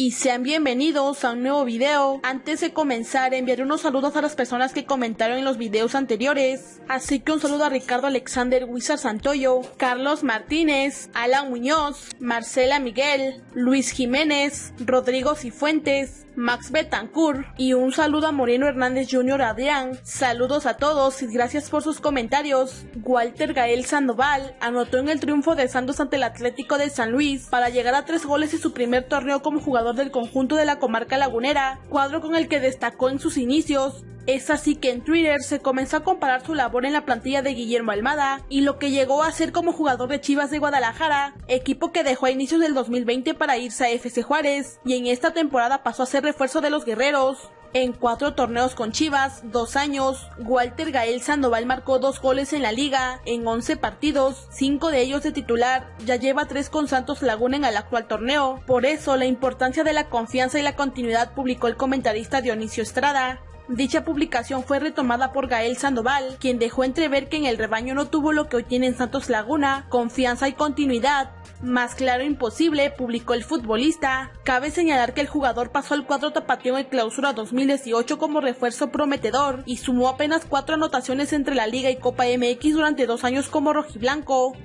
y sean bienvenidos a un nuevo video. Antes de comenzar, enviaré unos saludos a las personas que comentaron en los videos anteriores. Así que un saludo a Ricardo Alexander Wizard Santoyo, Carlos Martínez, Alan Muñoz, Marcela Miguel, Luis Jiménez, Rodrigo Cifuentes, Max Betancourt y un saludo a Moreno Hernández Jr. Adrián. Saludos a todos y gracias por sus comentarios. Walter Gael Sandoval anotó en el triunfo de Santos ante el Atlético de San Luis para llegar a tres goles en su primer torneo como jugador del conjunto de la comarca lagunera, cuadro con el que destacó en sus inicios. Es así que en Twitter se comenzó a comparar su labor en la plantilla de Guillermo Almada y lo que llegó a ser como jugador de Chivas de Guadalajara, equipo que dejó a inicios del 2020 para irse a FC Juárez y en esta temporada pasó a ser refuerzo de los guerreros. En cuatro torneos con Chivas, dos años, Walter Gael Sandoval marcó dos goles en la liga, en 11 partidos, cinco de ellos de titular, ya lleva tres con Santos Laguna en el actual torneo. Por eso, la importancia de la confianza y la continuidad publicó el comentarista Dionisio Estrada. Dicha publicación fue retomada por Gael Sandoval, quien dejó entrever que en el rebaño no tuvo lo que hoy tiene en Santos Laguna, confianza y continuidad. Más claro imposible, publicó el futbolista. Cabe señalar que el jugador pasó al cuadro tapatío en clausura 2018 como refuerzo prometedor y sumó apenas cuatro anotaciones entre la Liga y Copa MX durante dos años como rojiblanco.